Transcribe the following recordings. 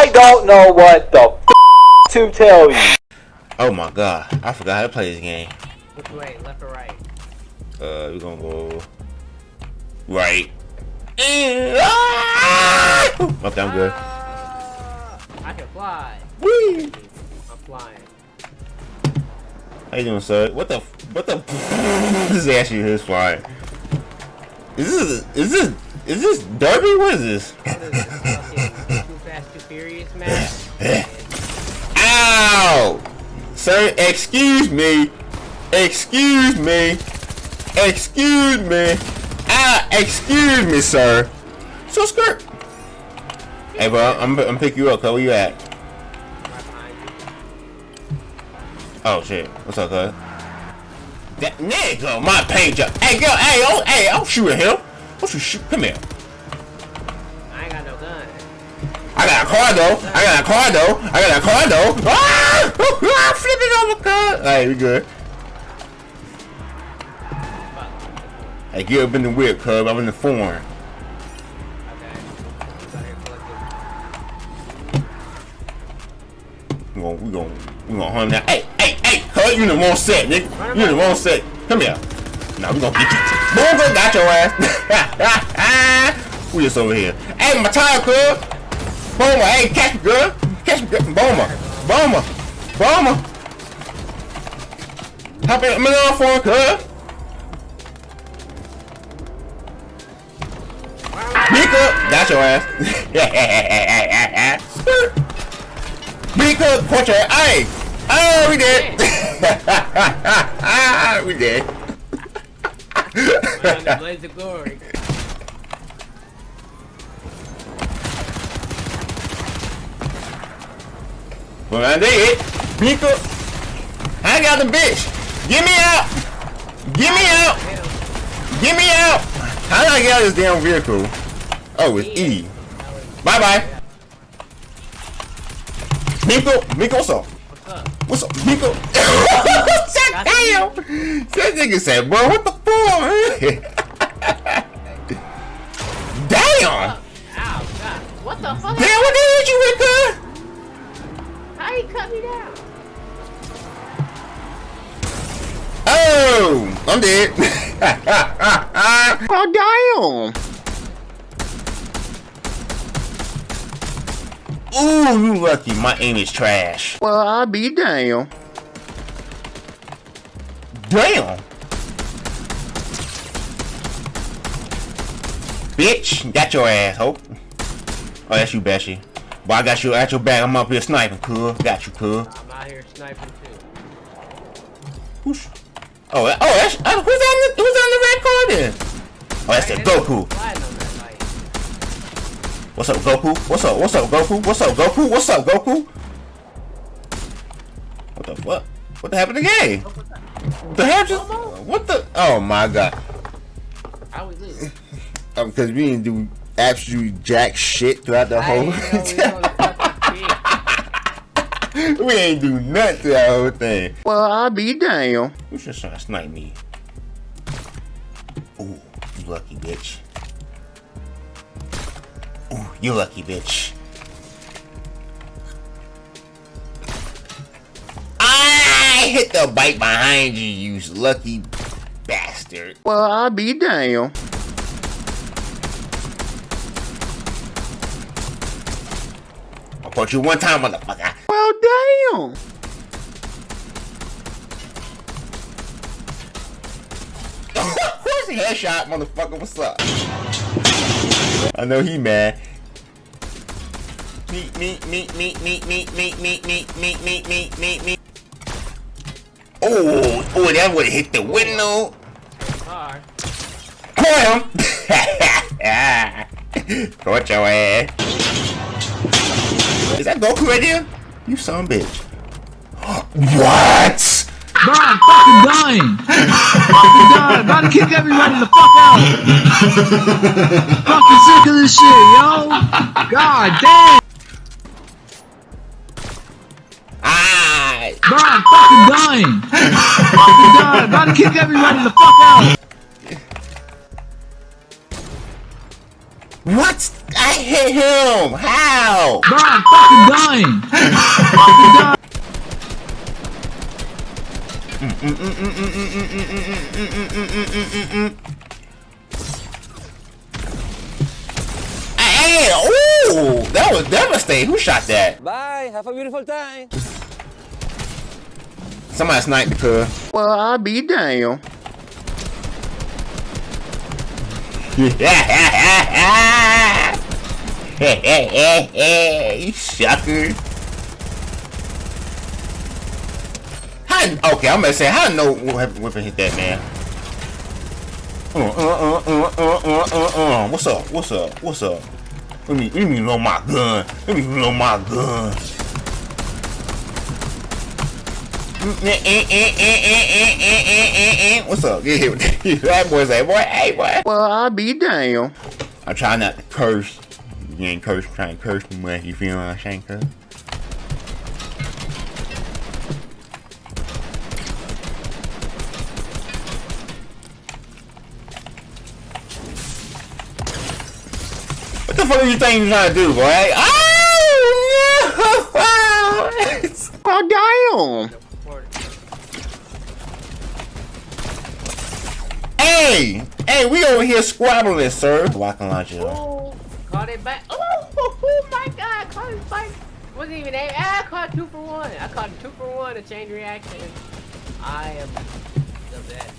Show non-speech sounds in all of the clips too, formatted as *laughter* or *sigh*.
I don't know what the f to tell you. Oh my god, I forgot how to play this game. Which way, left or right? Uh, we're gonna go right. Ah! Okay, I'm good. Ah, I can fly. Whee! I'm flying. How you doing, sir? What the? What the? *laughs* this is actually his flying. Is this? Is this? Is this Derby? What is this? What is this fucking Too Fast, Too Ow! Sir, excuse me. Excuse me. Excuse me. Ah, excuse me, sir. So skirt. Hey, bro, I'm I'm pick you up. Where you at? Oh shit. What's up, cuz? That nigga, my page up. Hey, girl. Hey, oh, hey, I'll shoot at him. Don't you shoot? Come here. I got a car though. I got a car though. I got a car though. Ah! *laughs* I'm flipping over, cuz. Alright, we good. Hey, get up in the whip, cuz. I'm in the foreign. We gon' we gon' we gon' hunt that. Hey, hey, hey, cuz you in the wrong set, nigga. You in the wrong set. Come here. Now we gonna get you. Boom, got your ass. *laughs* we just over here. Hey, my tire, cuz. Boomer, hey, catch me, girl. Catch me, girl. Boomer, Boomer, Boomer. Hop in, I'm in the phone, cuz. Mika, got your ass. *laughs* Mika, punch your Hey, oh, we did. *laughs* we did. Blaze of Glory. Well, I did. Mika, I got the bitch. Get me out. Get me out. Get me out. How did I get out of this damn vehicle? Oh, it's E. Bye bye. Miko, Miko, what's up? What's up? Miko? *laughs* Damn! That nigga said, bro, what the fuck? *laughs* Damn! Ow, God. What the fuck? Damn, what the hell you with, cuz? How he cut me down? Oh, I'm dead. *laughs* oh, damn. Ooh, you lucky. My aim is trash. Well, I'll be damn. Damn. Bitch, got your ass, hope. Oh, that's you, Bessie. Boy, I got you at your back. I'm up here sniping, cool. Got you, cool. I'm out here sniping too. Whoosh. Oh, that- oh, that's uh, who's on the who's on the red card then? Oh, that's the Goku. Flying on that light. What's up, Goku? What's up? What's up, Goku? What's up, Goku? What's up, Goku? What the fuck? What the happened to the game? What the hell just? What the? Oh my god! How we lose? *laughs* Um, because we didn't do absolute jack shit throughout the I whole. ain't *laughs* know we on the fucking shit. *laughs* we ain't do nothing to that whole thing. Well, I'll be damn. Who's just trying to snipe me? Ooh, you lucky bitch. Ooh, you lucky bitch. I hit the bike behind you, you lucky bastard. Well, I'll be damn. I'll punch you one time, motherfucker. Well, damn. Where's the headshot, motherfucker? What's up? I know he mad. Meet, meet, meet, meet, meet, meet, meet, meet, meet, meet, meet, meet, meet, meet. Oh, oh, that would hit the window. Car. Call him. Caught your ass. Is that Goku right there? You son of a bitch. what? Bro, I'm fucking dying. fucking dying. About to kick everybody the fuck out. fucking sick of this shit, yo. God damn. Ah, Bro, I'm fucking dying. fucking dying. About to kick everybody the fuck out. what? I hit him. How? Bro, I'm fucking dying. Hey, ooh, that was devastating. Who shot that? Bye. Have a beautiful time. Somebody sniped the cuz. Well, I'll be damn. you *laughs* *laughs* sucker. How, okay, I'm gonna say, how no weapon hit that man? Uh, uh, uh, uh, uh, uh, uh, uh. What's up? What's up? What's up? Let me, let me load my gun. Let me load my gun. What's up? Get hit with that. that boy say, boy, hey, boy. Well, I'll be damn. I try not to curse. You ain't curse, trying to curse too much. You feel what I'm saying, cuz? What the fuck are you think you're trying to do, boy? Oh, no! *laughs* oh, damn! Hey! Hey, we over here squabbling, sir. Rocket launcher. Oh, Wasn't even aim. Ah, I caught two for one. I caught two for one, a chain reaction. I am the best.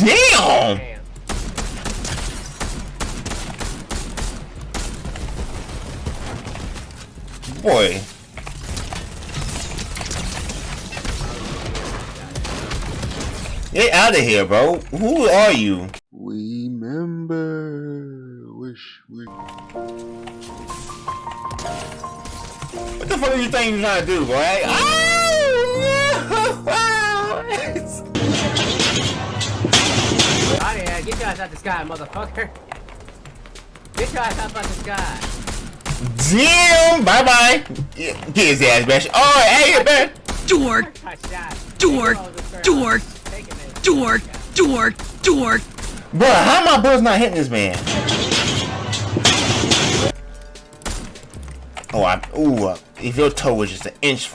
Damn! Damn. Boy. Get out of here, bro. Who are you? Remember, wish we. What the fuck are you think you're trying to do, boy? *laughs* Oh! Out of here. Get your ass out the sky, motherfucker. Get your ass out of the sky. Damn! Bye bye. Get his ass back. Oh, hey, man. dork, Touchdown. dork, dork, Take it, dork, dork, dork. Bro, how my bullets not hitting this man? Oh, I. Ooh, uh, if your toe was just an inch.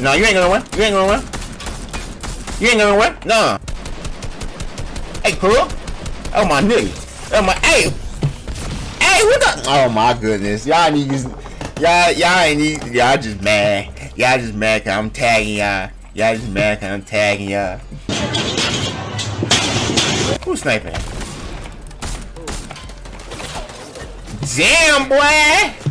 No, you ain't gonna win. You ain't gonna win. You ain't gonna win. No. Hey, cool. Oh my nigga. Oh my. Hey. Hey, what the? Oh my goodness. Y'all need. Y'all, y'all ain't need. Y'all just mad. Y'all just mad cause I'm tagging y'all. Y'all just mad cause I'm tagging y'all. Who's sniping? Damn, boy!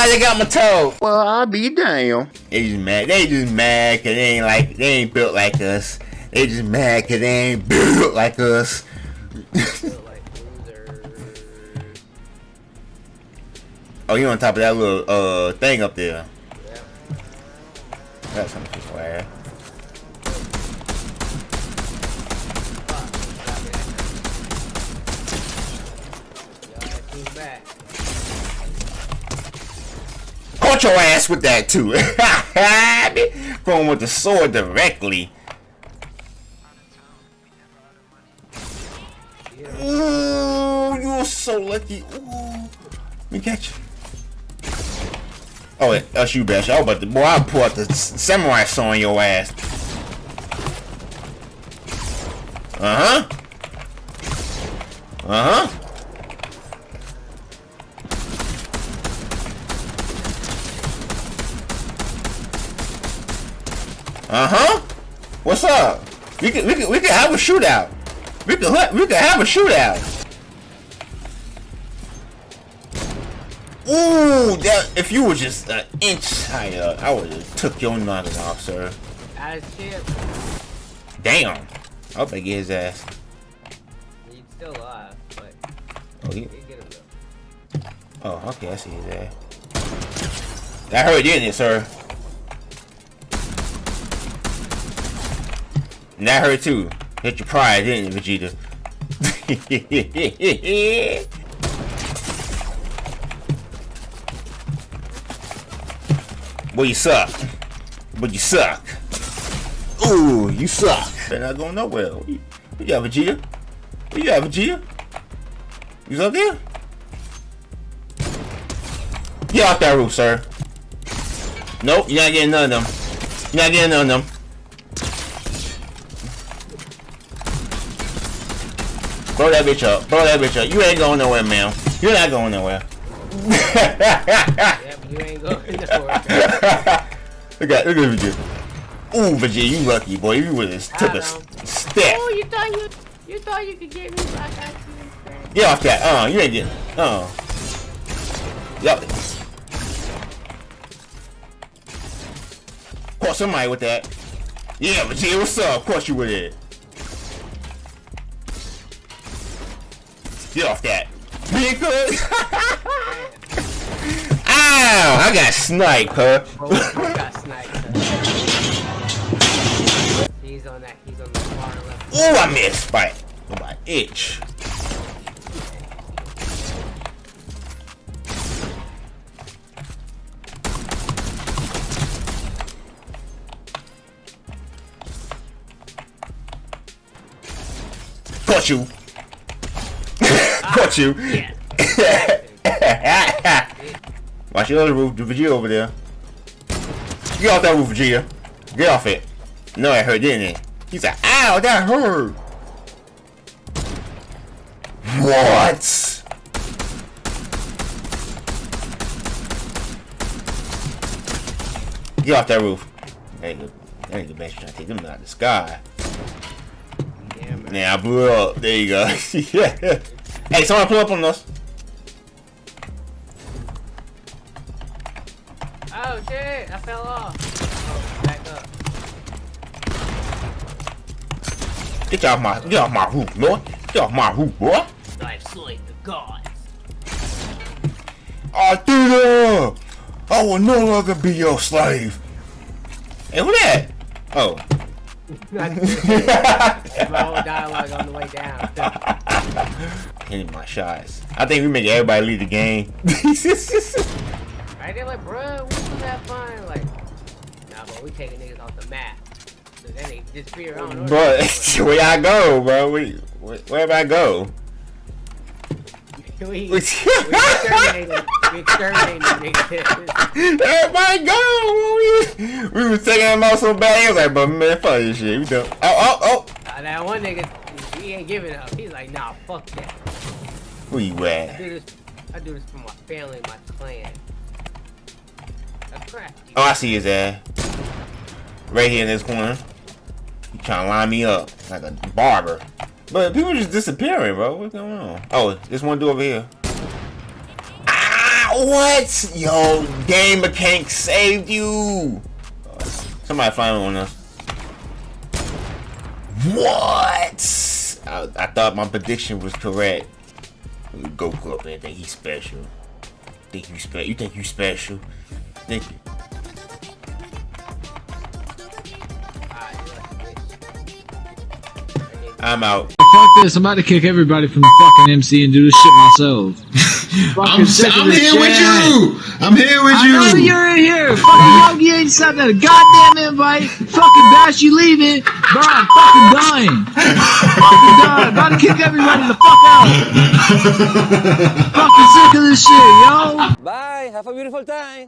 Ah, they got my toe. Well, I'll be damn. They just mad. They just mad cause they ain't like they ain't built like us. They just mad cause they ain't *laughs* built like us. oh, you on top of that little uh thing up there? That's something for Your ass with that too. *laughs* Going with the sword directly. Ooh, you're so lucky. Ooh. Let me catch you. Oh, yeah, that's you, Bash. Was about to, boy, I'll pull out the samurai sword on your ass. Uh-huh. Uh-huh. Uh-huh. What's up? We could we could we could have a shootout. We could hu- we could have a shootout. Ooh, that if you were just an inch higher, I would have took your noggin off, sir. Out of ship. Damn. I hope I get his ass. He's still alive, but Oh, he get him though. oh, okay, I see his ass. That hurt, didn't it, sir? And that hurt too. Hit your pride, didn't it, Vegeta? *laughs* Boy, you suck. But you suck. Ooh, you suck. They're not going nowhere. You got Vegeta? You got Vegeta? You up there? Get off that roof, sir. Nope, you're not getting none of them. You're not getting none of them. Blow that bitch up. Blow that bitch up. You ain't going nowhere, man. You're not going nowhere. Yeah, you ain't going *laughs* nowhere. look at look at Vegeta. Ooh, Vegeta, you lucky boy. You would have took a step. Oh, you thought you you thought you could get me by accident? Get off that. Uh, you ain't getting. Uh. Yup. Caught somebody with that. Yeah, Vegeta, what's up? Of course you with it. Get off that. Hood. *laughs* Ow! I got sniped, huh? Bro, got sniped. He's on that. He's on the far left. Ooh, I missed. Bite. My itch. You. Caught you. Yeah. Watch your other roof, the Vegeta over there. Get off that roof, Vegeta. Get off it. No, it hurt, didn't it? He said, ow, that hurt. What? Get off that roof. That ain't good. That ain't good, man. Trying to take them out of the sky. Yeah, man. Yeah, I blew it up. There you go. *laughs* yeah. Hey, someone pull up on us. Oh shit! I fell off. Oh, back up. Get off my, get off my roof, boy. Get off my roof, boy. I have slain the gods. Arthur! I will no longer be your slave. Hey, who that? Oh. *laughs* *laughs* My whole dialogue on the way down. *laughs* Hitting my shots. I think we make everybody leave the game. *laughs* Right? They're like, bruh, we supposed to have fun. Like, nah, bro, we taking niggas off the map. So then they disappear. I don't know. bro, where y'all go, bro? We, where, wherever I go. *laughs* we, we *laughs* exterminated. We exterminated niggas. Everybody go! We, we was taking them out so bad. He was like, but man, fuck this shit. We done. Oh, oh, oh. Uh, that one nigga, he ain't giving up. He's like, nah, fuck that. Where you I at? do this. I do this for my family, my clan. Oh, I see his ass. Right here in this corner. He trying to line me up like a barber. But people just disappearing, bro. What's going on? Oh, this one dude over here. Ah, what? Yo, game mechanic saved you. Somebody flying on us. What? I, I thought my prediction was correct. Goku up there think he's special. Think you special? You think you special? Think you? I'm out. Fuck this, I'm about to kick everybody from the fucking MC and do this shit myself. *laughs* I'm, Fucking sick of I'm this here with you. I'm here with I know you. you're in here. Fucking Yogi ain't sent that goddamn invite. Fucking Bash, you leaving. Bro, I'm fucking dying. fucking dying. About to kick everybody the fuck out. fucking sick of this shit, yo. Bye. Have a beautiful time.